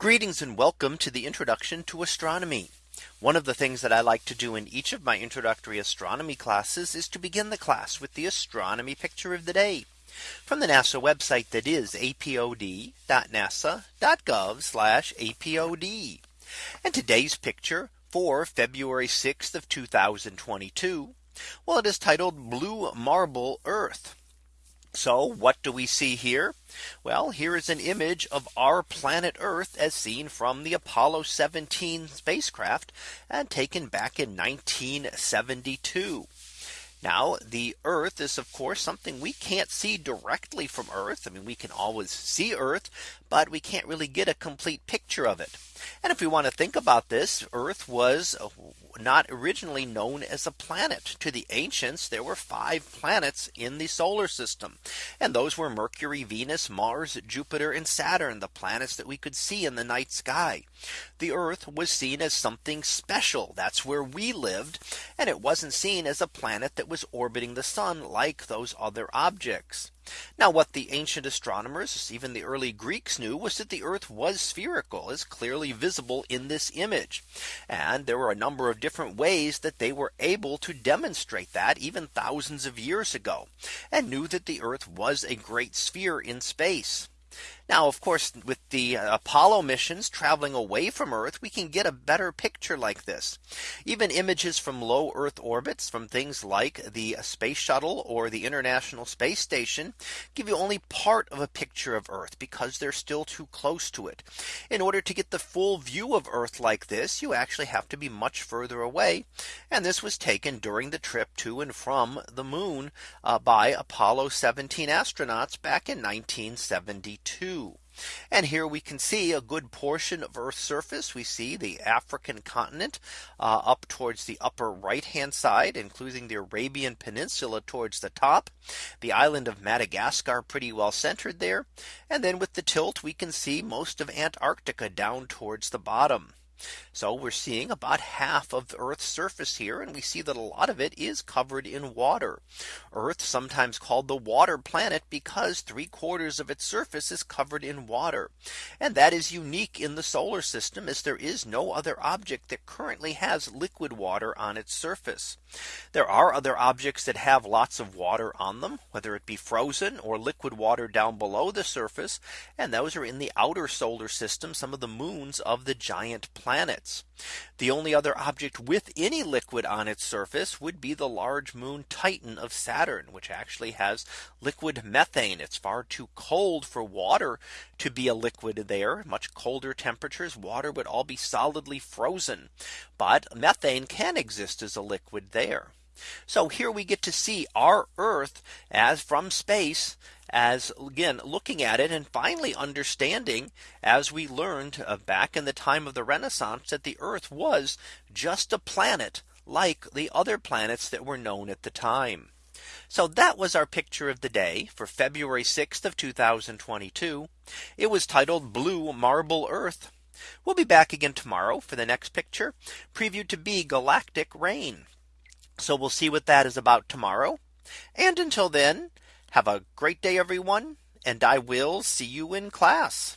Greetings and welcome to the introduction to astronomy. One of the things that I like to do in each of my introductory astronomy classes is to begin the class with the astronomy picture of the day from the NASA website that is apod.nasa.gov apod. And today's picture for February 6th of 2022. Well, it is titled Blue Marble Earth. So what do we see here? Well, here is an image of our planet Earth as seen from the Apollo 17 spacecraft and taken back in 1972. Now the Earth is of course something we can't see directly from Earth. I mean we can always see Earth, but we can't really get a complete picture of it. And if we want to think about this, Earth was uh, not originally known as a planet to the ancients. There were five planets in the solar system. And those were Mercury, Venus, Mars, Jupiter and Saturn, the planets that we could see in the night sky. The Earth was seen as something special. That's where we lived. And it wasn't seen as a planet that was orbiting the sun like those other objects. Now what the ancient astronomers, even the early Greeks knew was that the Earth was spherical as clearly visible in this image. And there were a number of different ways that they were able to demonstrate that even thousands of years ago and knew that the Earth was a great sphere in space. Now, of course, with the uh, Apollo missions traveling away from Earth, we can get a better picture like this. Even images from low Earth orbits from things like the space shuttle or the International Space Station give you only part of a picture of Earth because they're still too close to it. In order to get the full view of Earth like this, you actually have to be much further away. And this was taken during the trip to and from the moon uh, by Apollo 17 astronauts back in 1972. And here we can see a good portion of Earth's surface. We see the African continent uh, up towards the upper right hand side, including the Arabian Peninsula towards the top. The island of Madagascar pretty well centered there. And then with the tilt, we can see most of Antarctica down towards the bottom. So we're seeing about half of Earth's surface here. And we see that a lot of it is covered in water. Earth sometimes called the water planet because three quarters of its surface is covered in water. And that is unique in the solar system as there is no other object that currently has liquid water on its surface. There are other objects that have lots of water on them, whether it be frozen or liquid water down below the surface. And those are in the outer solar system, some of the moons of the giant planets planets. The only other object with any liquid on its surface would be the large moon Titan of Saturn, which actually has liquid methane. It's far too cold for water to be a liquid there. Much colder temperatures, water would all be solidly frozen. But methane can exist as a liquid there. So here we get to see our Earth as from space as again looking at it and finally understanding as we learned uh, back in the time of the Renaissance that the Earth was just a planet like the other planets that were known at the time. So that was our picture of the day for February 6th of 2022. It was titled Blue Marble Earth. We'll be back again tomorrow for the next picture previewed to be galactic rain. So we'll see what that is about tomorrow. And until then, have a great day, everyone. And I will see you in class.